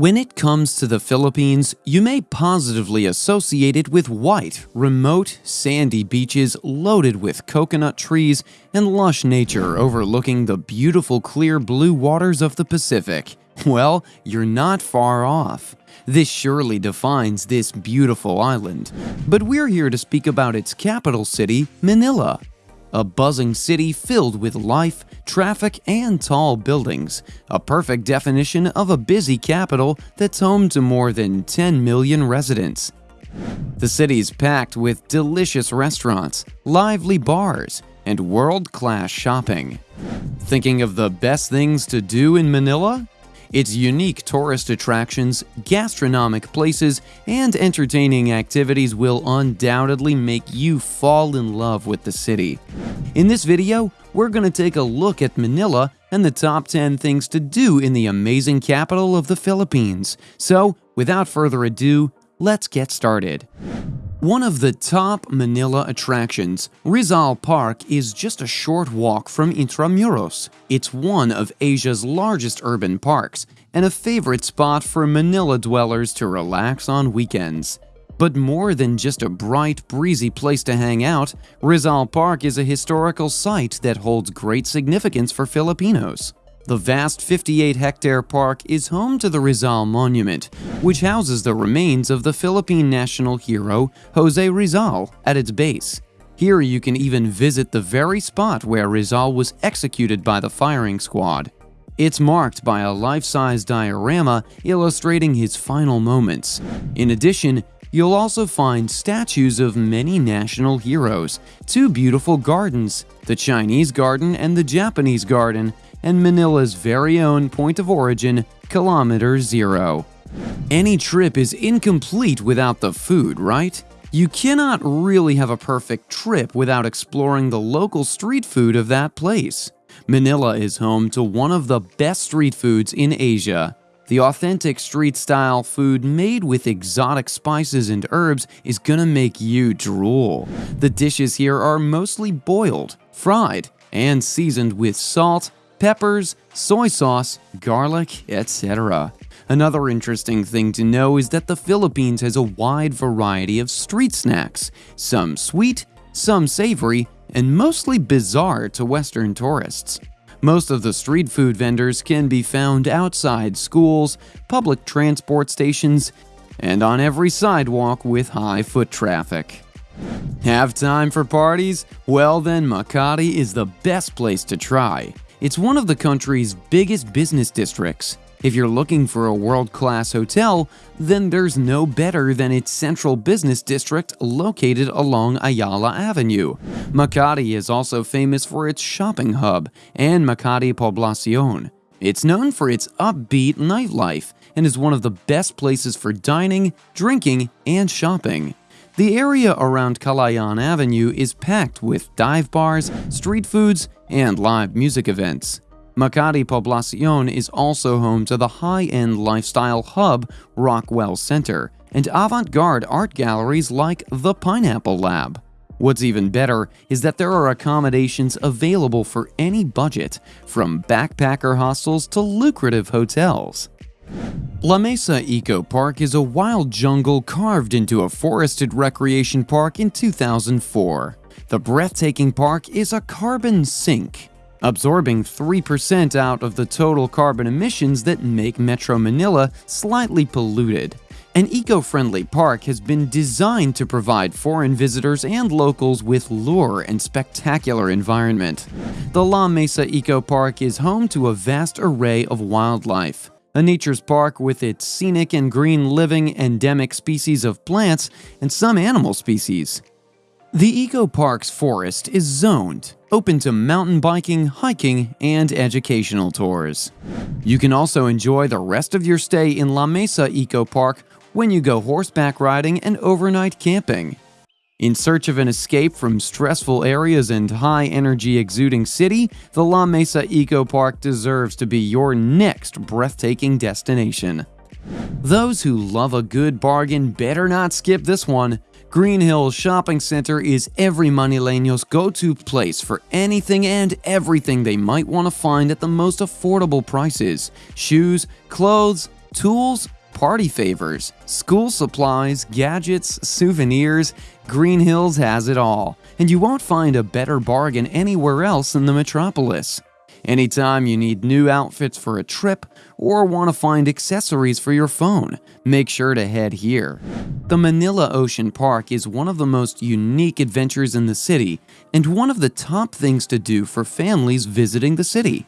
When it comes to the Philippines, you may positively associate it with white, remote, sandy beaches loaded with coconut trees and lush nature overlooking the beautiful clear blue waters of the Pacific. Well, you're not far off. This surely defines this beautiful island. But we're here to speak about its capital city, Manila a buzzing city filled with life, traffic, and tall buildings, a perfect definition of a busy capital that's home to more than 10 million residents. The city's packed with delicious restaurants, lively bars, and world-class shopping. Thinking of the best things to do in Manila? Its unique tourist attractions, gastronomic places, and entertaining activities will undoubtedly make you fall in love with the city. In this video, we're going to take a look at Manila and the top 10 things to do in the amazing capital of the Philippines. So, without further ado, let's get started. One of the top Manila attractions, Rizal Park is just a short walk from Intramuros. It's one of Asia's largest urban parks and a favorite spot for Manila dwellers to relax on weekends. But more than just a bright, breezy place to hang out, Rizal Park is a historical site that holds great significance for Filipinos. The vast 58-hectare park is home to the Rizal Monument, which houses the remains of the Philippine national hero Jose Rizal at its base. Here you can even visit the very spot where Rizal was executed by the firing squad. It's marked by a life-size diorama illustrating his final moments. In addition, you'll also find statues of many national heroes, two beautiful gardens, the Chinese garden and the Japanese garden, and Manila's very own point of origin, Kilometer Zero. Any trip is incomplete without the food, right? You cannot really have a perfect trip without exploring the local street food of that place. Manila is home to one of the best street foods in Asia. The authentic street-style food made with exotic spices and herbs is gonna make you drool. The dishes here are mostly boiled, fried, and seasoned with salt, peppers, soy sauce, garlic, etc. Another interesting thing to know is that the Philippines has a wide variety of street snacks, some sweet, some savory, and mostly bizarre to Western tourists. Most of the street food vendors can be found outside schools, public transport stations, and on every sidewalk with high foot traffic. Have time for parties? Well then Makati is the best place to try. It's one of the country's biggest business districts. If you're looking for a world-class hotel, then there's no better than its central business district located along Ayala Avenue. Makati is also famous for its shopping hub and Makati Poblacion. It's known for its upbeat nightlife and is one of the best places for dining, drinking, and shopping. The area around Kalayaan Avenue is packed with dive bars, street foods, and live music events. Makati Poblacion is also home to the high-end lifestyle hub Rockwell Center and avant-garde art galleries like the Pineapple Lab. What's even better is that there are accommodations available for any budget, from backpacker hostels to lucrative hotels. La Mesa Eco Park is a wild jungle carved into a forested recreation park in 2004. The breathtaking park is a carbon sink, absorbing 3% out of the total carbon emissions that make Metro Manila slightly polluted. An eco-friendly park has been designed to provide foreign visitors and locals with lure and spectacular environment. The La Mesa Eco Park is home to a vast array of wildlife a nature's park with its scenic and green living endemic species of plants and some animal species. The Eco Park's forest is zoned, open to mountain biking, hiking, and educational tours. You can also enjoy the rest of your stay in La Mesa Eco Park when you go horseback riding and overnight camping. In search of an escape from stressful areas and high-energy exuding city, the La Mesa Eco Park deserves to be your next breathtaking destination. Those who love a good bargain better not skip this one. Greenhills Shopping Center is every Manileño's go-to place for anything and everything they might want to find at the most affordable prices. Shoes, clothes, Tools, party favors, school supplies, gadgets, souvenirs, Greenhills has it all, and you won't find a better bargain anywhere else in the metropolis. Anytime you need new outfits for a trip or want to find accessories for your phone, make sure to head here. The Manila Ocean Park is one of the most unique adventures in the city and one of the top things to do for families visiting the city.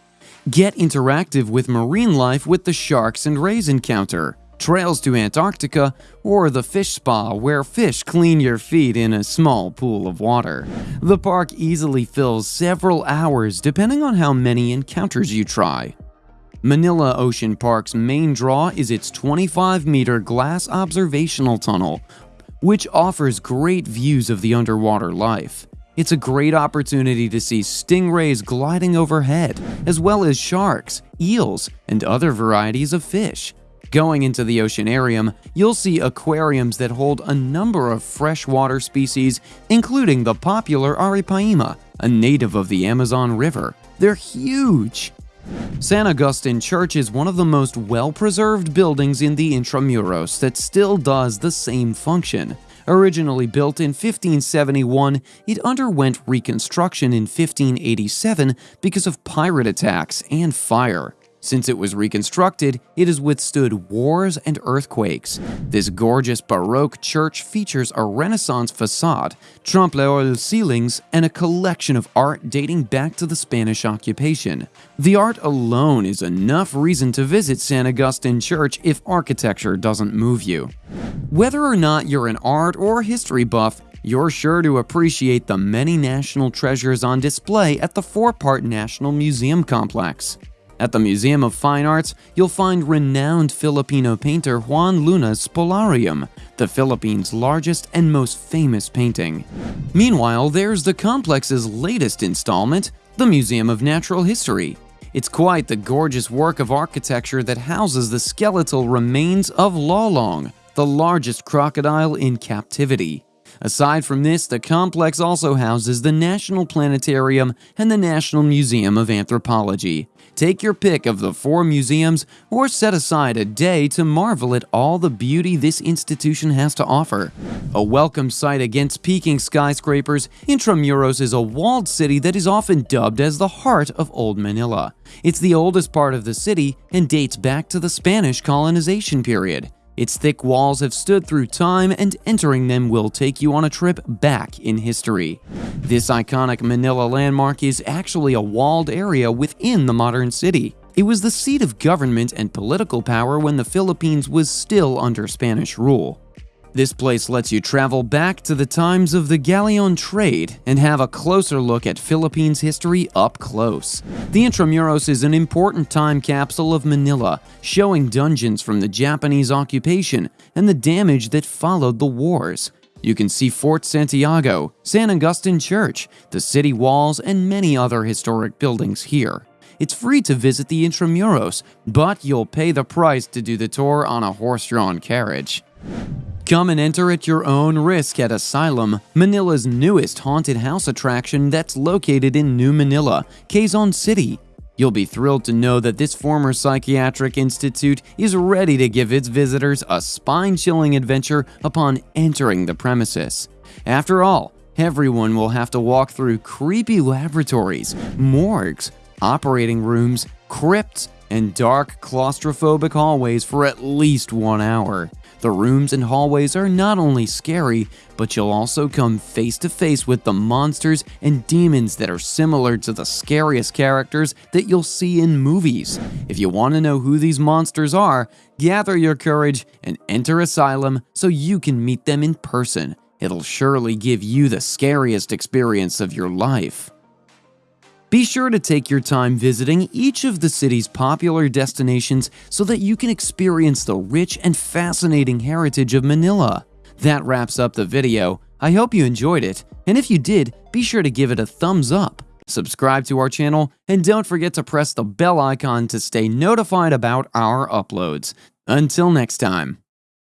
Get interactive with marine life with the Sharks and Rays encounter, trails to Antarctica, or the fish spa where fish clean your feet in a small pool of water. The park easily fills several hours depending on how many encounters you try. Manila Ocean Park's main draw is its 25-meter glass observational tunnel, which offers great views of the underwater life. It's a great opportunity to see stingrays gliding overhead, as well as sharks, eels, and other varieties of fish. Going into the oceanarium, you'll see aquariums that hold a number of freshwater species, including the popular Arapaima, a native of the Amazon River. They're huge! San Agustin Church is one of the most well-preserved buildings in the Intramuros that still does the same function. Originally built in 1571, it underwent reconstruction in 1587 because of pirate attacks and fire. Since it was reconstructed, it has withstood wars and earthquakes. This gorgeous Baroque church features a Renaissance facade, trompe-l'oeil ceilings, and a collection of art dating back to the Spanish occupation. The art alone is enough reason to visit San Agustin Church if architecture doesn't move you. Whether or not you're an art or history buff, you're sure to appreciate the many national treasures on display at the four-part National Museum Complex. At the Museum of Fine Arts, you'll find renowned Filipino painter Juan Luna's Spoliarium, the Philippines' largest and most famous painting. Meanwhile, there's the complex's latest installment, the Museum of Natural History. It's quite the gorgeous work of architecture that houses the skeletal remains of Lolong, the largest crocodile in captivity. Aside from this, the complex also houses the National Planetarium and the National Museum of Anthropology. Take your pick of the four museums or set aside a day to marvel at all the beauty this institution has to offer. A welcome sight against peaking skyscrapers, Intramuros is a walled city that is often dubbed as the heart of Old Manila. It's the oldest part of the city and dates back to the Spanish colonization period. Its thick walls have stood through time and entering them will take you on a trip back in history. This iconic Manila landmark is actually a walled area within the modern city. It was the seat of government and political power when the Philippines was still under Spanish rule. This place lets you travel back to the times of the galleon trade and have a closer look at Philippines history up close. The Intramuros is an important time capsule of Manila, showing dungeons from the Japanese occupation and the damage that followed the wars. You can see Fort Santiago, San Agustin Church, the city walls, and many other historic buildings here. It's free to visit the Intramuros, but you'll pay the price to do the tour on a horse-drawn carriage. Come and enter at your own risk at Asylum, Manila's newest haunted house attraction that's located in New Manila, Quezon City. You'll be thrilled to know that this former psychiatric institute is ready to give its visitors a spine-chilling adventure upon entering the premises. After all, everyone will have to walk through creepy laboratories, morgues, operating rooms, crypts, and dark claustrophobic hallways for at least one hour. The rooms and hallways are not only scary, but you'll also come face to face with the monsters and demons that are similar to the scariest characters that you'll see in movies. If you want to know who these monsters are, gather your courage and enter Asylum so you can meet them in person. It'll surely give you the scariest experience of your life. Be sure to take your time visiting each of the city's popular destinations so that you can experience the rich and fascinating heritage of Manila. That wraps up the video. I hope you enjoyed it, and if you did, be sure to give it a thumbs up, subscribe to our channel, and don't forget to press the bell icon to stay notified about our uploads. Until next time.